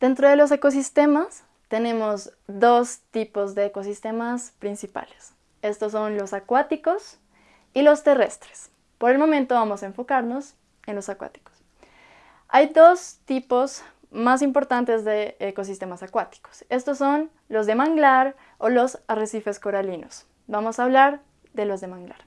Dentro de los ecosistemas tenemos dos tipos de ecosistemas principales. Estos son los acuáticos y los terrestres. Por el momento vamos a enfocarnos en los acuáticos. Hay dos tipos más importantes de ecosistemas acuáticos. Estos son los de manglar o los arrecifes coralinos. Vamos a hablar de los de manglar.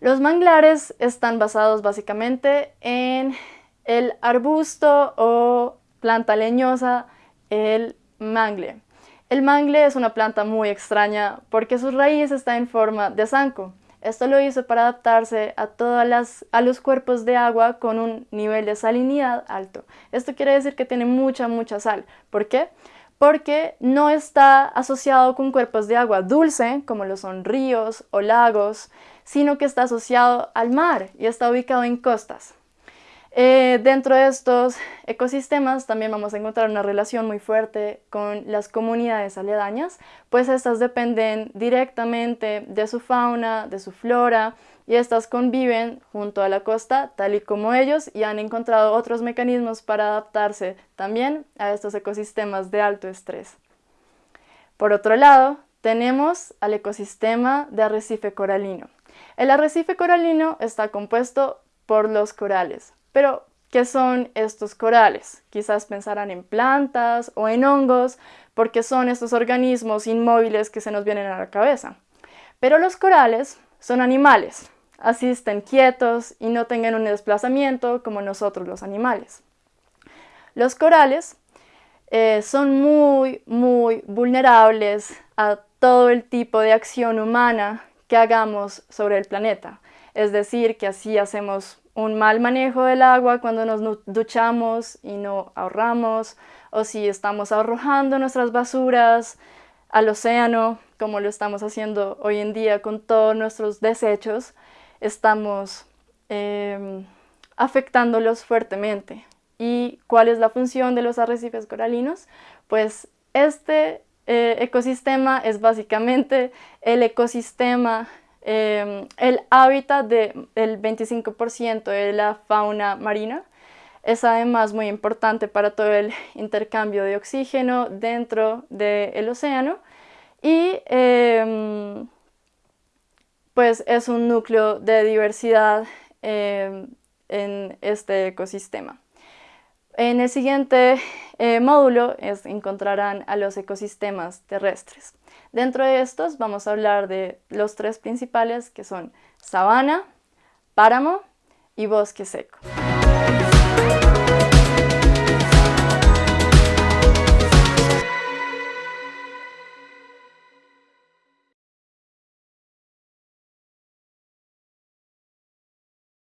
Los manglares están basados básicamente en el arbusto o planta leñosa, el mangle. El mangle es una planta muy extraña porque su raíz está en forma de zanco. Esto lo hizo para adaptarse a, todas las, a los cuerpos de agua con un nivel de salinidad alto. Esto quiere decir que tiene mucha, mucha sal. ¿Por qué? Porque no está asociado con cuerpos de agua dulce, como lo son ríos o lagos, sino que está asociado al mar y está ubicado en costas. Eh, dentro de estos ecosistemas también vamos a encontrar una relación muy fuerte con las comunidades aledañas, pues estas dependen directamente de su fauna, de su flora, y estas conviven junto a la costa tal y como ellos y han encontrado otros mecanismos para adaptarse también a estos ecosistemas de alto estrés. Por otro lado, tenemos al ecosistema de arrecife coralino. El arrecife coralino está compuesto por los corales, pero, ¿qué son estos corales? Quizás pensarán en plantas o en hongos, porque son estos organismos inmóviles que se nos vienen a la cabeza. Pero los corales son animales, así estén quietos y no tengan un desplazamiento como nosotros los animales. Los corales eh, son muy, muy vulnerables a todo el tipo de acción humana que hagamos sobre el planeta. Es decir, que así hacemos un mal manejo del agua cuando nos duchamos y no ahorramos, o si estamos arrojando nuestras basuras al océano, como lo estamos haciendo hoy en día con todos nuestros desechos, estamos em, afectándolos fuertemente. ¿Y cuál es la función de los arrecifes coralinos? Pues este eh, ecosistema es básicamente el ecosistema Em, el hábitat del 25% de la fauna marina es además muy importante para todo el intercambio de oxígeno dentro del océano y em, pues es un núcleo de diversidad em, en este ecosistema. En el siguiente eh, módulo encontrarán a los ecosistemas terrestres. Dentro de estos vamos a hablar de los tres principales que son sabana, páramo y bosque seco.